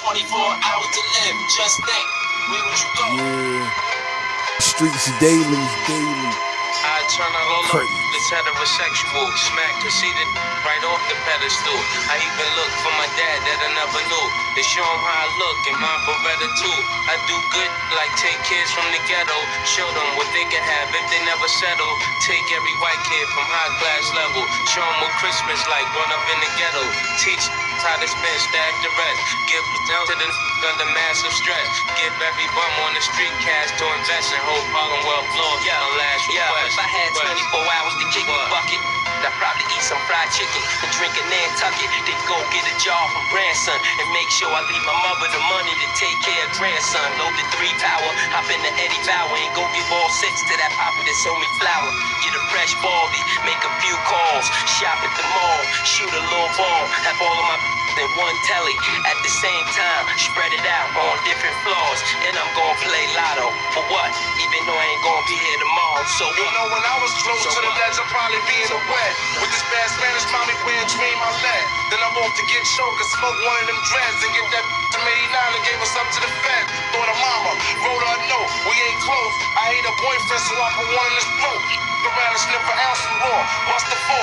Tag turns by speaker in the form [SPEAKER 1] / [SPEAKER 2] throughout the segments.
[SPEAKER 1] 24 hours to live. Just think, where would you go?
[SPEAKER 2] Yeah. Streets daily, daily.
[SPEAKER 3] I turn out all
[SPEAKER 2] Crazy.
[SPEAKER 3] up. This heterosexual smack conceited right off the pedestal. I even look for my dad that I never knew. To show him how I look and my Beretta too. I do good like take kids from the ghetto. Show them what they can have if they never settle. Take every white kid from high class level. Show them what Christmas like growing up in the ghetto. Teach how to spend, stack the rest. Give down to the under massive stress. Give every bum on the street cash to invest in whole Harlem World floor. Yeah, last request.
[SPEAKER 4] if I had 24 hours to kick a bucket, I'd probably eat some fried chicken and drink a Nantucket. Then go get a job from grandson and make sure I leave my mother the money to take care of grandson. Load the three power, hop in the Eddie Bauer and go give all six to that papa that sold me flour. Get a fresh baldy, make a few calls, shop at the mall, shoot a little ball, have all of my in one telly at the same time, spread it out on different floors, and I'm gonna play lotto for what? Even though I ain't gonna be here tomorrow, so
[SPEAKER 5] You
[SPEAKER 4] what?
[SPEAKER 5] know, when I was close
[SPEAKER 3] So
[SPEAKER 5] to the ledge, I'd probably be in the wet. With this bad Spanish mommy wearing dream I led. Then I'm off to get choked and smoke one of them dreads and get that to 89 and gave us up to the fed. Thought of mama, wrote her a note, we ain't close. I hate a boyfriend, so I put one in his throat. Around and sniff an ounce of raw. Bust the four,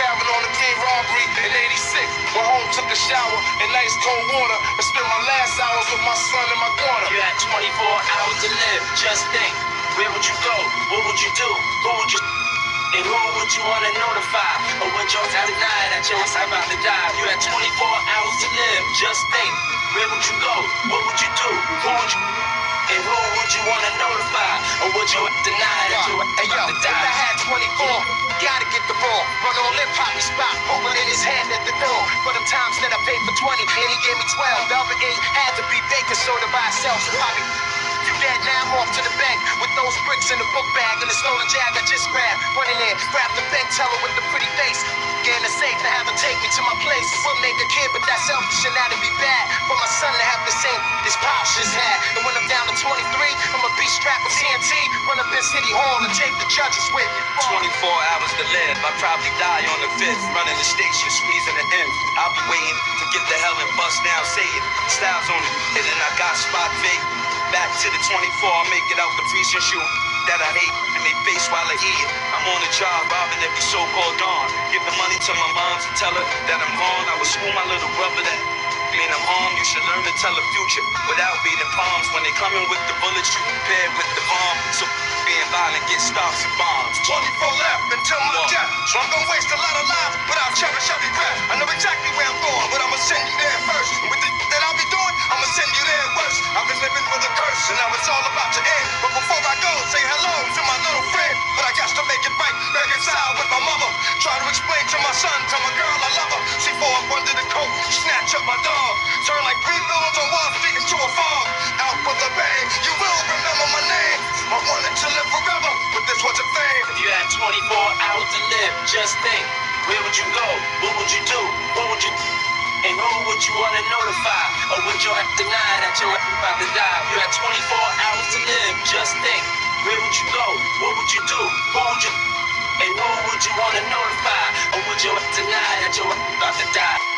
[SPEAKER 5] Tavern on the King robbery in 86. Went home, took a shower in nice cold water, and spent my last hours with my son and my daughter.
[SPEAKER 1] You had 24 hours to live. Just think, where would you go? What would you do? Who would you and who would you want to notify? Or would you deny that you're about to die? You had 24 hours to live. Just think, where would you go? What would you do? Who would you and who would you want to notify? Or would you deny that you're
[SPEAKER 4] Hey yo,
[SPEAKER 1] about to
[SPEAKER 4] if I had 24, ball. Run in, pop me spot, it in his hand at the door. For them times that I paid for 20, and he gave me 12. The other eight had to be baking soda by itself. So Bobby, you dead now, I'm off to the bank with those bricks in the book bag and the stolen jag I just grabbed. Running in, grab the bank teller with the pretty face. Get in the safe to have her take me to my place. Would make a kid, but that's selfish and that'd be bad. For my son to have the same this pops just had. And when I'm down to 23, I'ma be strapped with TNT. Run up in City Hall and take the judges with me.
[SPEAKER 3] 24 hours to live. I probably die on the fifth. Running the station, squeezing the end. I'll be waiting to get the hell and bust down, say it. Styles on hit and I got spot fake. Back to the 24, I make it out the precinct shoot that I hate. And they face while I eat it. I'm on the job, robbing every so-called dawn. Give the money to my mom to tell her that I'm gone. I would school my little brother that I'm home, you should learn to tell the future without beating palms. When they coming with the bullets, you prepare with the bomb. So being violent, get stops and bombs.
[SPEAKER 5] 24 left until my death. So I'm gonna waste a lot of lives, but I'll cherish every breath. I know exactly
[SPEAKER 1] just think, where would you go? What would you do? What would you and who would you want to notify? Or would you have deny that you're about to die? You had 24 hours to live, just think, where would you go? What would you do? Who would you and who would you want to notify? Or would you have deny that you're about to die?